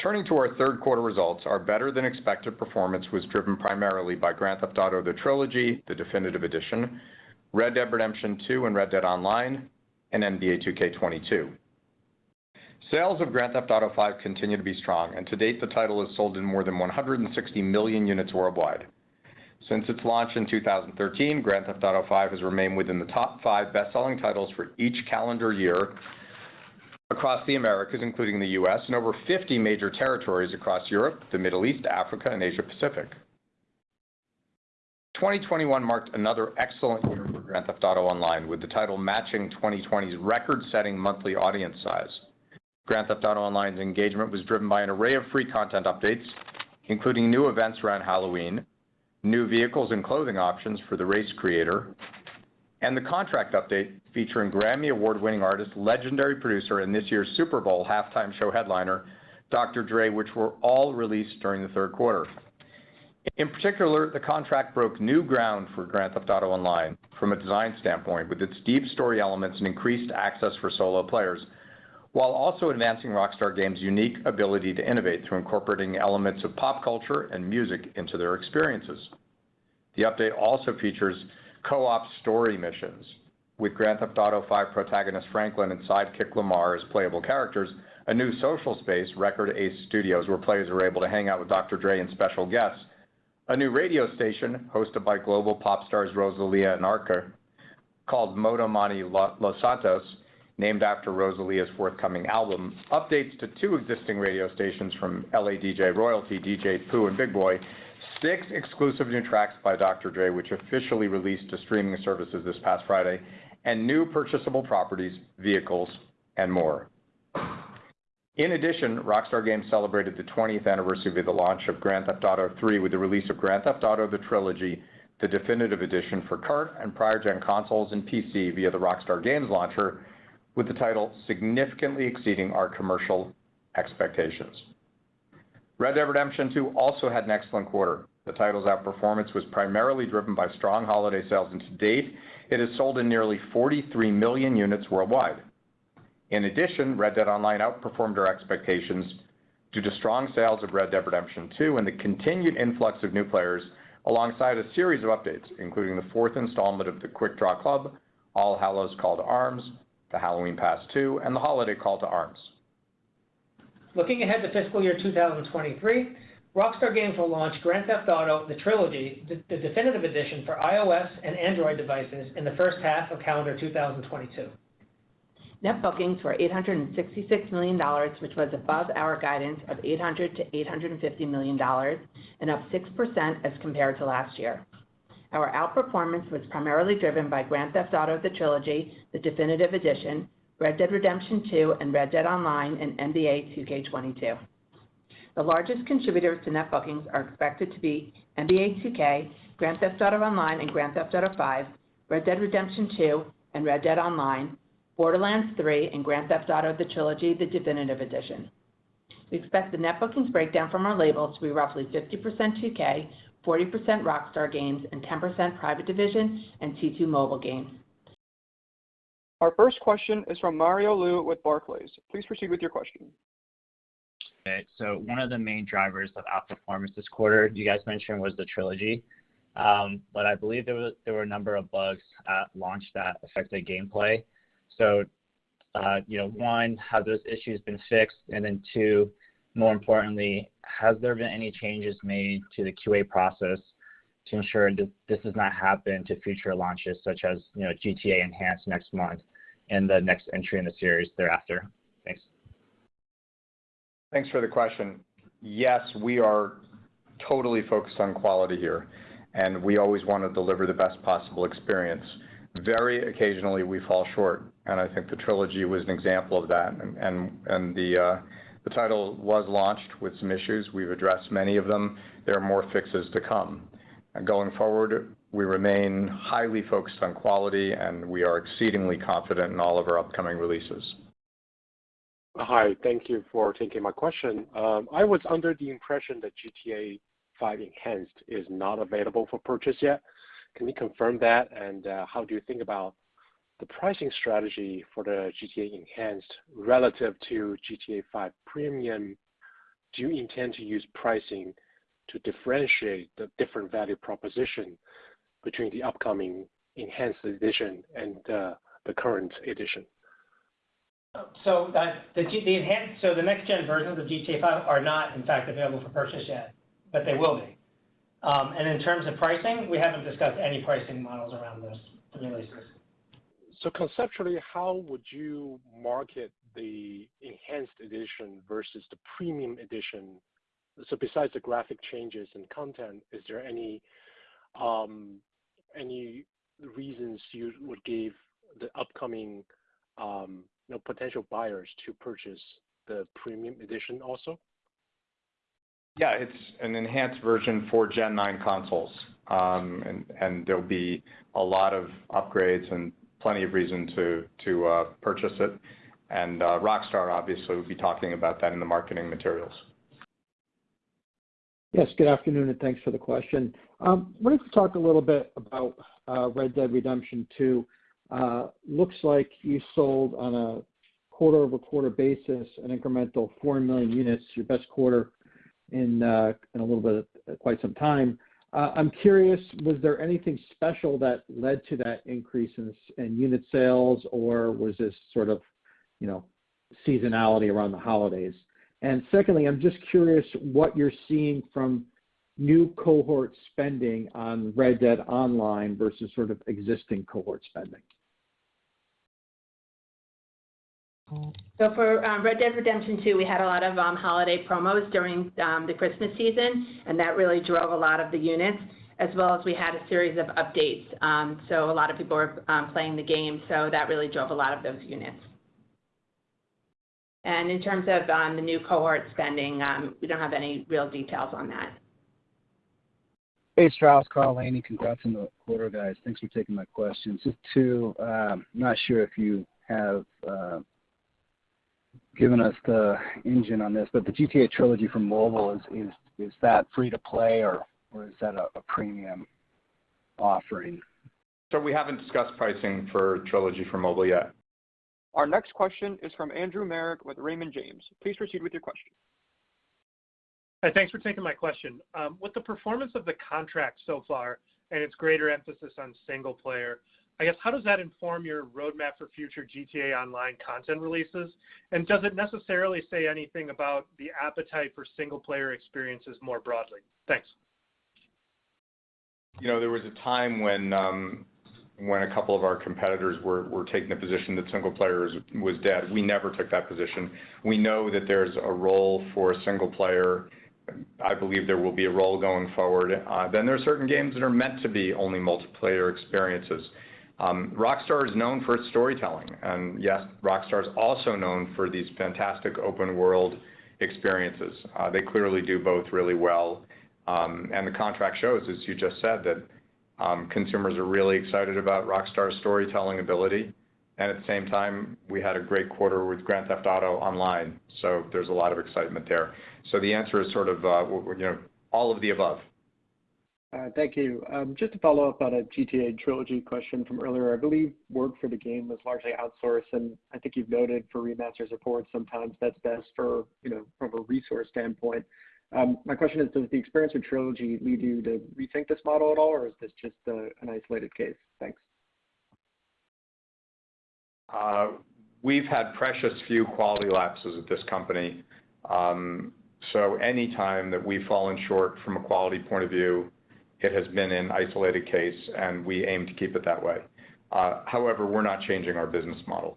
Turning to our third quarter results, our better-than-expected performance was driven primarily by Grand Theft Auto: The Trilogy, the Definitive Edition, Red Dead Redemption 2 and Red Dead Online, and NBA 2K22. Sales of Grand Theft Auto V continue to be strong, and to date, the title has sold in more than 160 million units worldwide. Since its launch in 2013, Grand Theft Auto V has remained within the top five best-selling titles for each calendar year across the Americas, including the U.S., and over 50 major territories across Europe, the Middle East, Africa, and Asia Pacific. 2021 marked another excellent year for Grand Theft Auto Online, with the title matching 2020's record-setting monthly audience size. Grand Theft Auto Online's engagement was driven by an array of free content updates, including new events around Halloween, new vehicles and clothing options for the race creator, and the contract update featuring Grammy Award-winning artist, legendary producer, and this year's Super Bowl halftime show headliner, Dr. Dre, which were all released during the third quarter. In particular, the contract broke new ground for Grand Theft Auto Online from a design standpoint with its deep story elements and increased access for solo players, while also advancing Rockstar Games' unique ability to innovate through incorporating elements of pop culture and music into their experiences. The update also features co-op story missions with Grand Theft Auto V protagonist Franklin and sidekick Lamar as playable characters, a new social space, Record A Studios, where players are able to hang out with Dr. Dre and special guests, a new radio station hosted by global pop stars Rosalía and Arca called Moto Mami Los Santos, named after Rosalia's forthcoming album, updates to two existing radio stations from L.A. DJ Royalty, DJ Pooh and Big Boy, six exclusive new tracks by Dr. Dre, which officially released to streaming services this past Friday, and new purchasable properties, vehicles, and more. In addition, Rockstar Games celebrated the 20th anniversary of the launch of Grand Theft Auto III with the release of Grand Theft Auto: The Trilogy, the Definitive Edition for current and prior gen consoles and PC via the Rockstar Games launcher, with the title significantly exceeding our commercial expectations. Red Dead Redemption 2 also had an excellent quarter. The title's outperformance was primarily driven by strong holiday sales, and to date, it has sold in nearly 43 million units worldwide. In addition, Red Dead Online outperformed our expectations due to strong sales of Red Dead Redemption 2 and the continued influx of new players alongside a series of updates, including the fourth installment of the Quick Draw Club, All Hallows Call to Arms, the Halloween Pass 2, and the Holiday Call to Arms. Looking ahead to fiscal year 2023, Rockstar Games will launch Grand Theft Auto: The Trilogy, the Definitive Edition for iOS and Android devices in the first half of calendar 2022. Net bookings were $866 million, which was above our guidance of $800 million-$850 million and up 6% as compared to last year. Our outperformance was primarily driven by Grand Theft Auto: The Trilogy, the Definitive Edition, Red Dead Redemption 2, and Red Dead Online, and NBA 2K22. The largest contributors to net bookings are expected to be NBA 2K, Grand Theft Auto Online and Grand Theft Auto V, Red Dead Redemption 2 and Red Dead Online, Borderlands 3, and Grand Theft Auto: The Trilogy, the Definitive Edition. We expect the net bookings breakdown from our labels to be roughly 50% 2K, 40% Rockstar Games, and 10% Private Division and T2 Mobile Games. Our first question is from Mario Lu with Barclays. Please proceed with your question. Okay. So one of the main drivers of outperformance this quarter you guys mentioned was the Trilogy. Um but I believe there was there were a number of bugs at launch that affected gameplay. So uh, you know, one, have those issues been fixed? And then Two, more importantly, has there been any changes made to the QA process to ensure that this does not happen to future launches such as, you know, GTA Enhanced next month and the next entry in the series thereafter? Thanks. Thanks for the question. Yes, we are totally focused on quality here, and we always wanna deliver the best possible experience. Very occasionally, we fall short, and I think the Trilogy was an example of that. And the uh, title was launched with some issues. We've addressed many of them. There are more fixes to come. Going forward, we remain highly focused on quality, and we are exceedingly confident in all of our upcoming releases. Hi. Thank you for taking my question. Um, I was under the impression that GTA V Enhanced is not available for purchase yet. Can you confirm that? And uh, how do you think about the pricing strategy for the GTA Enhanced relative to GTA V Premium do you intend to use pricing to differentiate the different value proposition between the upcoming enhanced edition and the current edition? So the enhanced so the next gen versions of GTA V are not in fact available for purchase yet, but they will be. Um and in terms of pricing, we haven't discussed any pricing models around those releases. So conceptually, how would you market the enhanced edition versus the premium edition? So besides the graphic changes and content, is there any um, any reasons you would give the upcoming, um, you know, potential buyers to purchase the premium edition also? Yeah. It's an enhanced version for Gen 9 consoles. Um, and there'll be a lot of upgrades and plenty of reason to uh, purchase it. And uh, Rockstar obviously will be talking about that in the marketing materials. Yes, good afternoon, and thanks for the question. Um, wanted to talk a little bit about uh, Red Dead Redemption 2. Looks like you sold on a quarter-over-quarter basis an incremental 4 million units, your best quarter in a little bit, quite some time. Uh, I'm curious, was there anything special that led to that increase in unit sales, or was this sort of, you know, seasonality around the holidays? And secondly, I'm just curious what you're seeing from new cohort spending on Red Dead Online versus sort of existing cohort spending. So for um, Red Dead Redemption 2, we had a lot of um, holiday promos during um, the Christmas season, and that really drove a lot of the units, as well as we had a series of updates. So a lot of people were playing the game, so that really drove a lot of those units. And in terms of the new cohort spending, we don't have any real details on that. Hey, Strauss, Carl Lainie. Congrats on the quarter, guys. Thanks for taking my questions. Just two, not sure if you have uh, given us the engine on this, but the GTA Trilogy for mobile, is is is that free to play or or is that a premium offering? So we haven't discussed pricing for Trilogy for mobile yet. Our next question is from Andrew Marok with Raymond James. Please proceed with your question. Hi, thanks for taking my question. Um, with the performance of the contract so far and its greater emphasis on single player, I guess, how does that inform your roadmap for future GTA Online content releases? And does it necessarily say anything about the appetite for single player experiences more broadly? Thanks. You know, there was a time when when a couple of our competitors were taking the position that single player was dead. We never took that position. We know that there's a role for a single player. I believe there will be a role going forward. Uh then there are certain games that are meant to be only multiplayer experiences. Um, Rockstar is known for its storytelling. And yes, Rockstar is also known for these fantastic open world experiences. Uh, they clearly do both really well. Um and the contract shows, as you just said, that um, consumers are really excited about Rockstar's storytelling ability. And at the same time, we had a great quarter with Grand Theft Auto Online, so there's a lot of excitement there. So the answer is sort of, uh, you know, all of the above. Uh, thank you. Um, just to follow up on a GTA Trilogy question from earlier. I believe work for the game was largely outsourced, and I think you've noted for remaster support, sometimes that's best for, you know, from a resource standpoint. Um, my question is, does the experience with Trilogy lead you to rethink this model at all, or is this just uh, an isolated case? Thanks. Uh, we've had precious few quality lapses at this company. Um, so any time that we've fallen short from a quality point of view, it has been an isolated case, and we aim to keep it that way. Uh, however, we're not changing our business model.